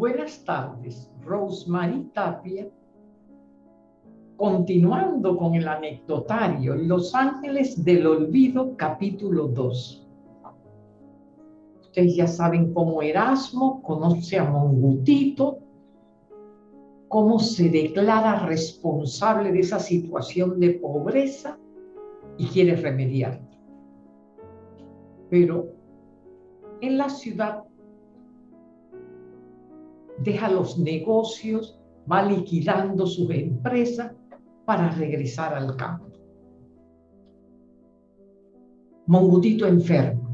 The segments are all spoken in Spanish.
Buenas tardes, Rosemary Tapia. Continuando con el anecdotario, Los Ángeles del Olvido, capítulo 2. Ustedes ya saben cómo Erasmo conoce a Mongutito, cómo se declara responsable de esa situación de pobreza y quiere remediarla. Pero en la ciudad deja los negocios, va liquidando sus empresas para regresar al campo. Mongutito enfermo.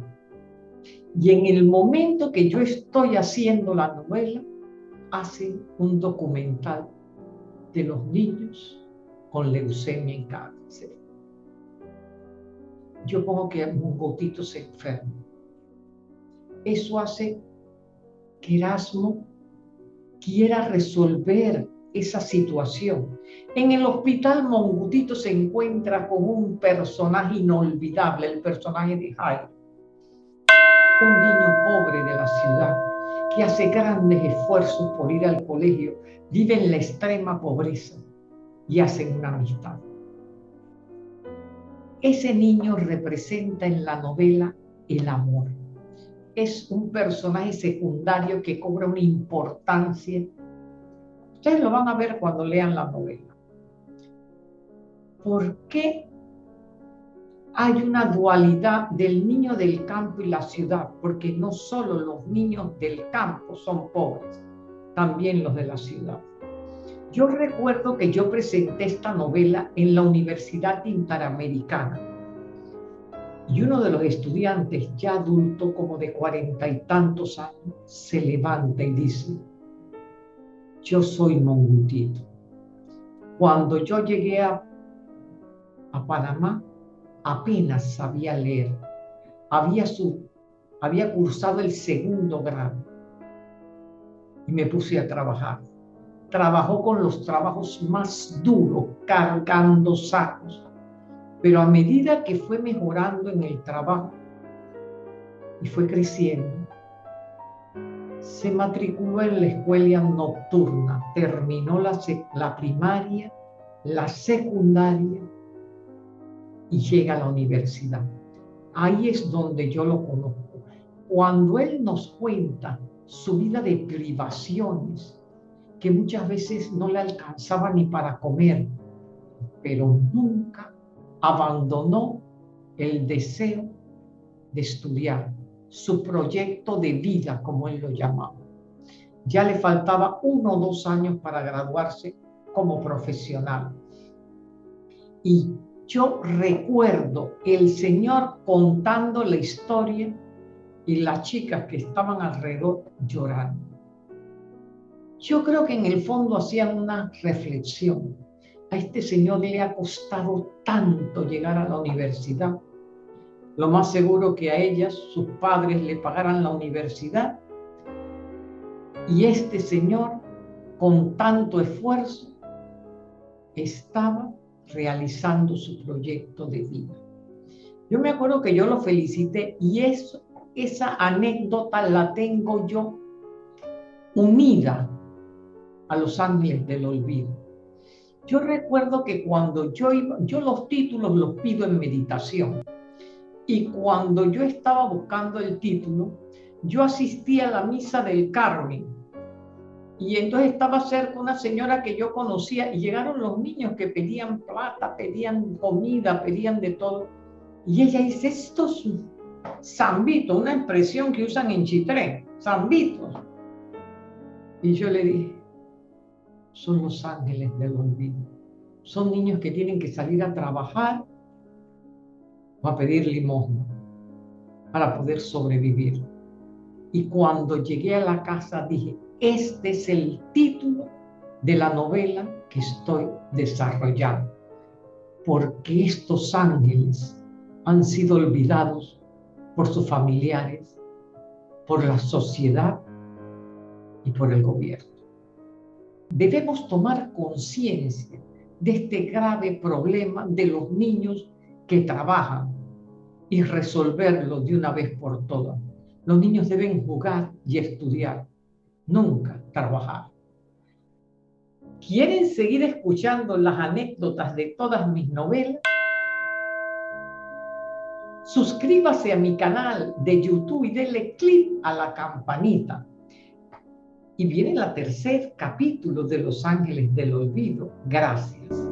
Y en el momento que yo estoy haciendo la novela, hace un documental de los niños con leucemia en cáncer. Yo pongo que Mongutito se enferma. Eso hace que Erasmo quiera resolver esa situación. En el hospital Mongutito se encuentra con un personaje inolvidable, el personaje de Jairo, un niño pobre de la ciudad que hace grandes esfuerzos por ir al colegio, vive en la extrema pobreza y hacen una amistad. Ese niño representa en la novela el amor. Es un personaje secundario que cobra una importancia Ustedes lo van a ver cuando lean la novela. ¿Por qué hay una dualidad del niño del campo y la ciudad? Porque no solo los niños del campo son pobres, también los de la ciudad. Yo recuerdo que yo presenté esta novela en la Universidad Interamericana y uno de los estudiantes, ya adulto, como de cuarenta y tantos años, se levanta y dice, yo soy mongutito. Cuando yo llegué a, a Panamá, apenas sabía leer. Había, su, había cursado el segundo grado y me puse a trabajar. Trabajó con los trabajos más duros, cargando sacos. Pero a medida que fue mejorando en el trabajo y fue creciendo, se matriculó en la escuela nocturna, terminó la, la primaria, la secundaria y llega a la universidad. Ahí es donde yo lo conozco. Cuando él nos cuenta su vida de privaciones, que muchas veces no le alcanzaba ni para comer, pero nunca abandonó el deseo de estudiar su proyecto de vida, como él lo llamaba. Ya le faltaba uno o dos años para graduarse como profesional. Y yo recuerdo el Señor contando la historia y las chicas que estaban alrededor llorando. Yo creo que en el fondo hacían una reflexión. A este Señor le ha costado tanto llegar a la universidad lo más seguro que a ellas sus padres le pagaran la universidad y este señor con tanto esfuerzo estaba realizando su proyecto de vida. Yo me acuerdo que yo lo felicité y esa anécdota la tengo yo unida a los ángeles del olvido. Yo recuerdo que cuando yo los títulos los pido en meditación. Y cuando yo estaba buscando el título, yo asistí a la misa del Carmen. Y entonces estaba cerca una señora que yo conocía y llegaron los niños que pedían plata, pedían comida, pedían de todo. Y ella dice, estos zambitos, una expresión que usan en Chitré, zambitos. Y yo le dije, son los ángeles del olvido. Son niños que tienen que salir a trabajar a pedir limosna para poder sobrevivir. Y cuando llegué a la casa dije, este es el título de la novela que estoy desarrollando, porque estos ángeles han sido olvidados por sus familiares, por la sociedad y por el gobierno. Debemos tomar conciencia de este grave problema de los niños que trabajan y resolverlo de una vez por todas. Los niños deben jugar y estudiar, nunca trabajar. ¿Quieren seguir escuchando las anécdotas de todas mis novelas? Suscríbase a mi canal de YouTube y denle clic a la campanita. Y viene el tercer capítulo de Los Ángeles del Olvido. Gracias.